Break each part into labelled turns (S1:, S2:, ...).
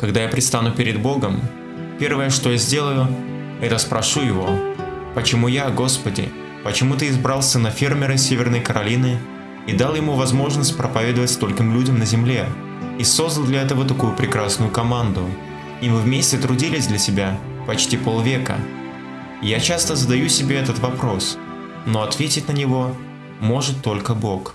S1: Когда я предстану перед Богом, первое, что я сделаю, это спрошу Его, «Почему я, Господи, почему Ты избрал сына фермера Северной Каролины и дал ему возможность проповедовать стольким людям на земле, и создал для этого такую прекрасную команду, и мы вместе трудились для себя почти полвека?» Я часто задаю себе этот вопрос, но ответить на него может только Бог.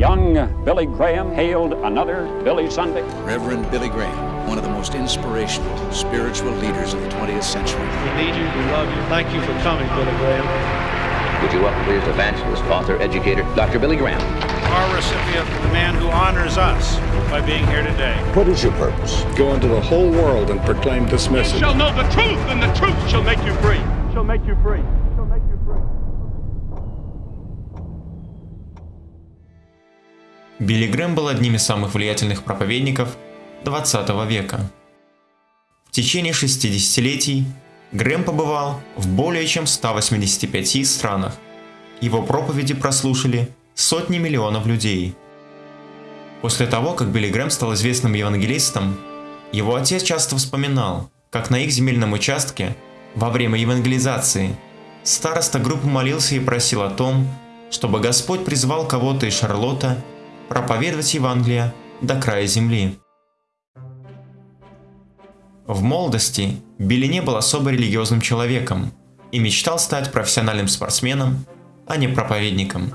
S2: Young Billy Graham hailed another Billy Sunday.
S3: Reverend Billy Graham, one of the most inspirational spiritual leaders of the 20th century.
S4: We need you. We love you. Thank you for coming, Billy Graham.
S5: Would you welcome please evangelist, author, educator, Dr. Billy Graham.
S4: Our recipient, the man who honors us by being here today.
S6: What is your purpose?
S7: Go into the whole world and proclaim this
S8: You
S7: message.
S8: shall know the truth, and the truth shall make you free. Shall make you free.
S1: Билли Грэм был одним из самых влиятельных проповедников 20 века. В течение 60-летий Грэм побывал в более чем 185 странах. Его проповеди прослушали сотни миллионов людей. После того, как Билли Грэм стал известным евангелистом, его отец часто вспоминал, как на их земельном участке во время евангелизации староста группы молился и просил о том, чтобы Господь призвал кого-то из Шарлотта проповедовать Евангелие до края земли. В молодости Билли не был особо религиозным человеком и мечтал стать профессиональным спортсменом, а не проповедником.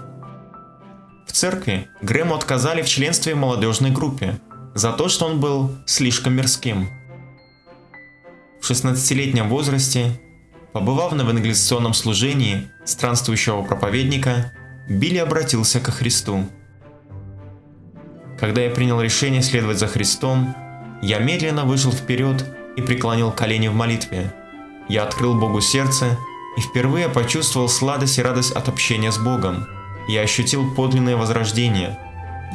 S1: В церкви Грэму отказали в членстве в молодежной группе за то, что он был слишком мирским. В 16-летнем возрасте, побывав на евангелизационном служении странствующего проповедника, Билли обратился ко Христу. Когда я принял решение следовать за Христом, я медленно вышел вперед и преклонил колени в молитве. Я открыл Богу сердце и впервые почувствовал сладость и радость от общения с Богом. Я ощутил подлинное возрождение.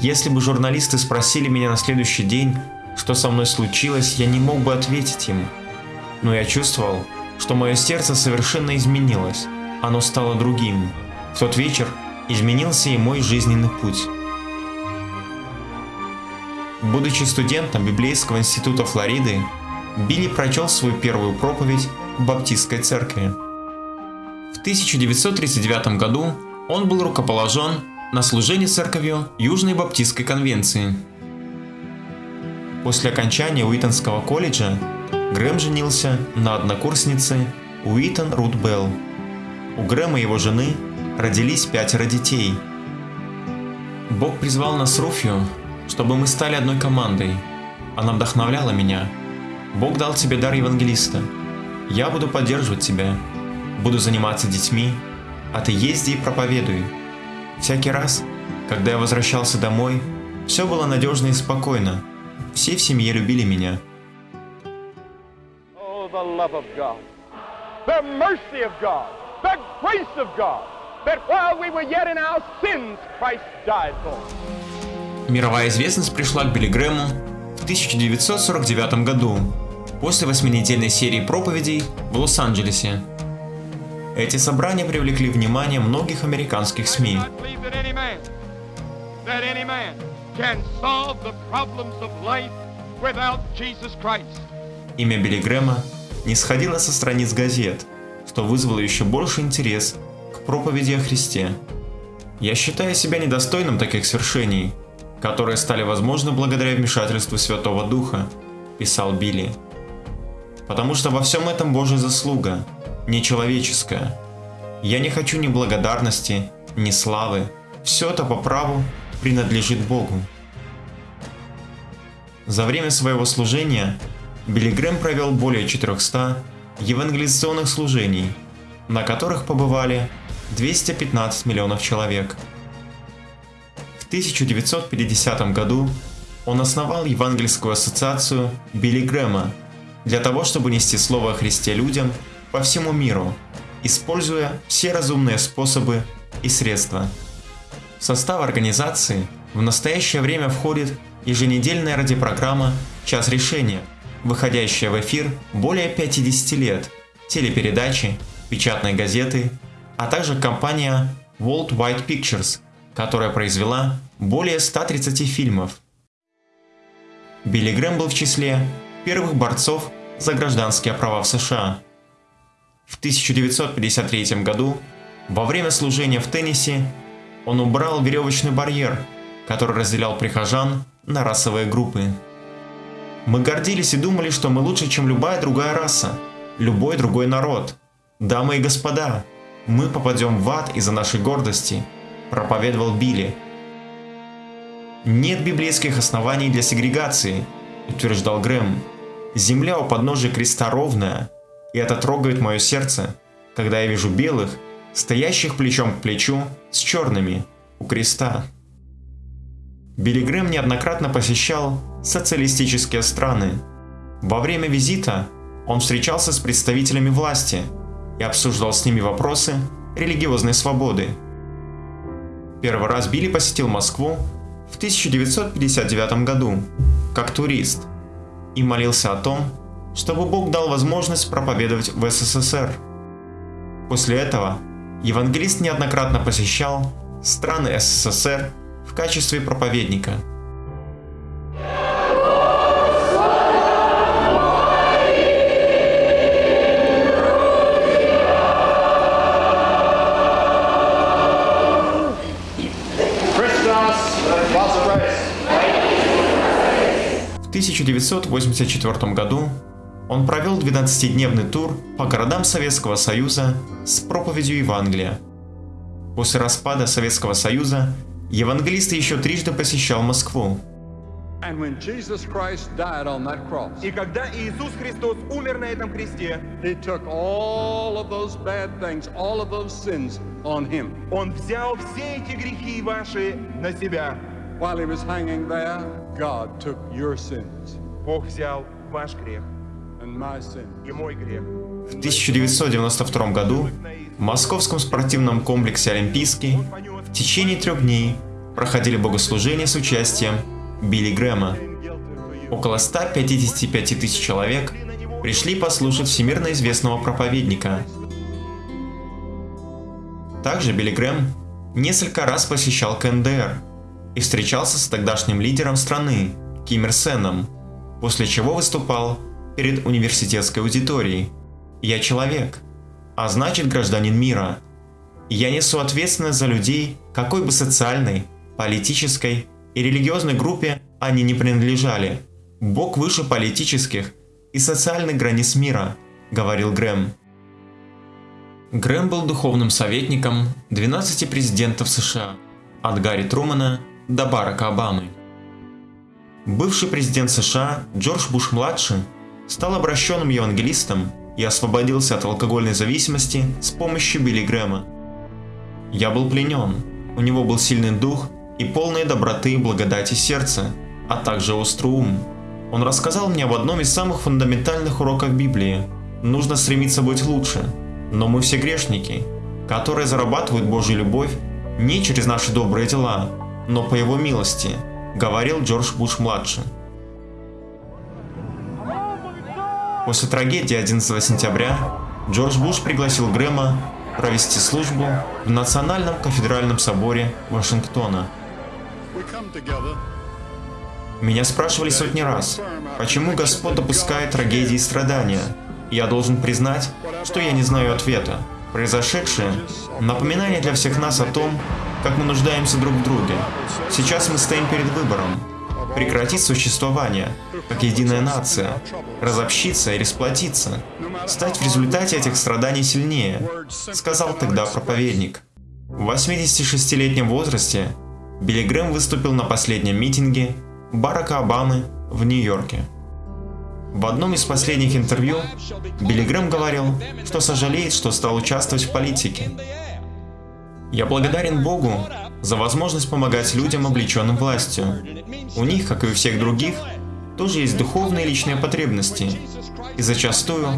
S1: Если бы журналисты спросили меня на следующий день, что со мной случилось, я не мог бы ответить им. Но я чувствовал, что мое сердце совершенно изменилось. Оно стало другим. В тот вечер изменился и мой жизненный путь. Будучи студентом Библейского института Флориды, Билли прочел свою первую проповедь в Баптистской церкви. В 1939 году он был рукоположен на служение церковью Южной Баптистской конвенции. После окончания Уитонского колледжа Грэм женился на однокурснице Уитон Рут Белл. У Грэма и его жены родились пятеро детей. Бог призвал нас Руфью, чтобы мы стали одной командой. Она вдохновляла меня. Бог дал тебе дар евангелиста. Я буду поддерживать тебя. Буду заниматься детьми, а ты езди и проповедуй. Всякий раз, когда я возвращался домой, все было надежно и спокойно. Все в семье любили меня.
S8: Oh, that while we were yet in our sins, Christ died for us.
S1: Мировая известность пришла к Билли Грэму в 1949 году, после восьминедельной серии проповедей в Лос-Анджелесе. Эти собрания привлекли внимание многих американских СМИ. Имя Билли Грэма не сходило со страниц газет, что вызвало еще больше интерес к проповеди о Христе. Я считаю себя недостойным таких свершений, которые стали возможны благодаря вмешательству Святого Духа, писал Билли. Потому что во всем этом Божья заслуга, не человеческая. Я не хочу ни благодарности, ни славы. Все это по праву принадлежит Богу. За время своего служения Билли Грэм провел более 400 евангелизационных служений, на которых побывали 215 миллионов человек. В 1950 году он основал Евангельскую ассоциацию Билли Грэма для того, чтобы нести Слово о Христе людям по всему миру, используя все разумные способы и средства. В состав организации в настоящее время входит еженедельная радиопрограмма «Час решения», выходящая в эфир более 50 лет, телепередачи, печатные газеты, а также компания World Wide Pictures, которая произвела более 130 фильмов Билли Грэм был в числе первых борцов за гражданские права в США. В 1953 году, во время служения в Теннесси, он убрал веревочный барьер, который разделял прихожан на расовые группы. Мы гордились и думали, что мы лучше, чем любая другая раса, любой другой народ. Дамы и господа, мы попадем в ад из-за нашей гордости, проповедовал Билли. Нет библейских оснований для сегрегации, утверждал Грэм. Земля у подножия креста ровная, и это трогает мое сердце, когда я вижу белых, стоящих плечом к плечу с черными у креста. Билли Грэм неоднократно посещал социалистические страны. Во время визита он встречался с представителями власти и обсуждал с ними вопросы религиозной свободы. Первый раз Билли посетил Москву в 1959 году как турист и молился о том, чтобы Бог дал возможность проповедовать в СССР. После этого евангелист неоднократно посещал страны СССР в качестве проповедника. 1984 году он провел 12-дневный тур по городам Советского Союза с проповедью Евангелия. После распада Советского Союза евангелист еще трижды посещал Москву.
S6: Cross,
S8: И когда Иисус Христос умер на этом кресте,
S6: things, sins.
S8: Он взял все эти грехи ваши на себя.
S6: While He was hanging there, God took your sins
S8: Бог взял ваш грех
S6: and my sins.
S8: и мой грех.
S1: В 1992 году в московском спортивном комплексе «Олимпийский» в течение трех дней проходили богослужения с участием Билли Грэма. Около 155 тысяч человек пришли послушать всемирно известного проповедника. Также Билли Грэм несколько раз посещал КНДР и встречался с тогдашним лидером страны Ким Ир Сеном, после чего выступал перед университетской аудиторией. «Я человек, а значит гражданин мира. Я несу ответственность за людей, какой бы социальной, политической и религиозной группе они не принадлежали. Бог выше политических и социальных границ мира», — говорил Грэм. Грэм был духовным советником 12 президентов США, от Гарри Трумана до Барака Обамы. Бывший президент США Джордж Буш-младший стал обращенным евангелистом и освободился от алкогольной зависимости с помощью Билли Грэма. Я был пленен, у него был сильный дух и полные доброты благодати сердца, а также острый ум. Он рассказал мне об одном из самых фундаментальных уроков Библии. Нужно стремиться быть лучше, но мы все грешники, которые зарабатывают Божью любовь не через наши добрые дела, но по Его милости, говорил Джордж Буш-младший. После трагедии 11 сентября Джордж Буш пригласил Грэма провести службу в Национальном кафедральном соборе Вашингтона. Меня спрашивали сотни раз, почему Господь допускает трагедии и страдания. Я должен признать, что я не знаю ответа. Произошедшее – напоминание для всех нас о том, как мы нуждаемся друг в друге. Сейчас мы стоим перед выбором. Прекратить существование, как единая нация, разобщиться или сплотиться, стать в результате этих страданий сильнее, сказал тогда проповедник. В 86-летнем возрасте Билли Грэм выступил на последнем митинге Барака Обамы в Нью-Йорке. В одном из последних интервью Билли Грэм говорил, что сожалеет, что стал участвовать в политике. «Я благодарен Богу за возможность помогать людям, облеченным властью. У них, как и у всех других, тоже есть духовные и личные потребности, и зачастую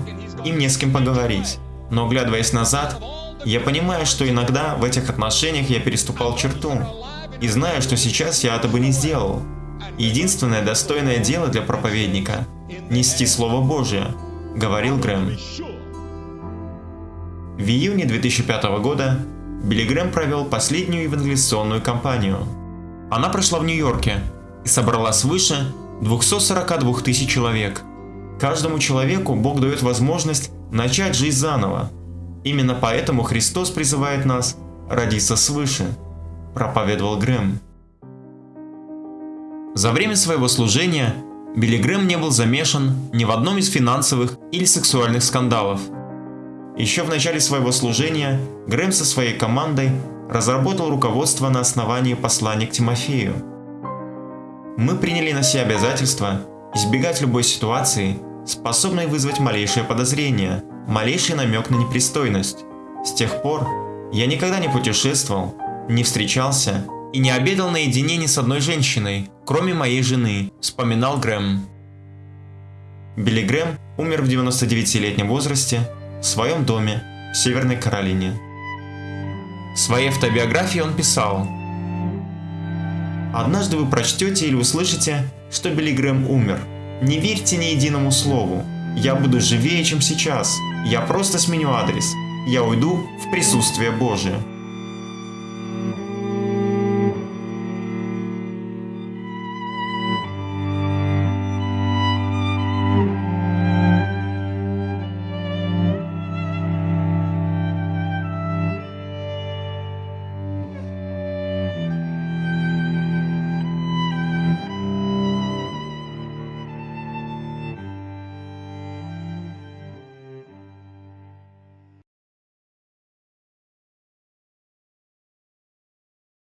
S1: им не с кем поговорить. Но оглядываясь назад, я понимаю, что иногда в этих отношениях я переступал черту, и знаю, что сейчас я этого не сделал. Единственное достойное дело для проповедника – нести Слово Божие, говорил Грэм. В июне 2005 года Билли Грэм провел последнюю евангелизационную кампанию. Она прошла в Нью-Йорке и собрала свыше 242 тысяч человек. Каждому человеку Бог дает возможность начать жизнь заново. Именно поэтому Христос призывает нас родиться свыше, проповедовал Грэм. За время своего служения Билли Грэм не был замешан ни в одном из финансовых или сексуальных скандалов. Еще в начале своего служения Грэм со своей командой разработал руководство на основании послания к Тимофею. Мы приняли на себя обязательство избегать любой ситуации, способной вызвать малейшее подозрение, малейший намек на непристойность. С тех пор я никогда не путешествовал, не встречался и не обедал наедине ни с одной женщиной, кроме моей жены, вспоминал Грэм. Билли Грэм умер в 99-летнем возрасте в своем доме в Северной Каролине. В своей автобиографии он писал «Однажды вы прочтете или услышите, что Билли Грэм умер. Не верьте ни единому слову. Я буду живее, чем сейчас. Я просто сменю адрес. Я уйду в присутствие Божие».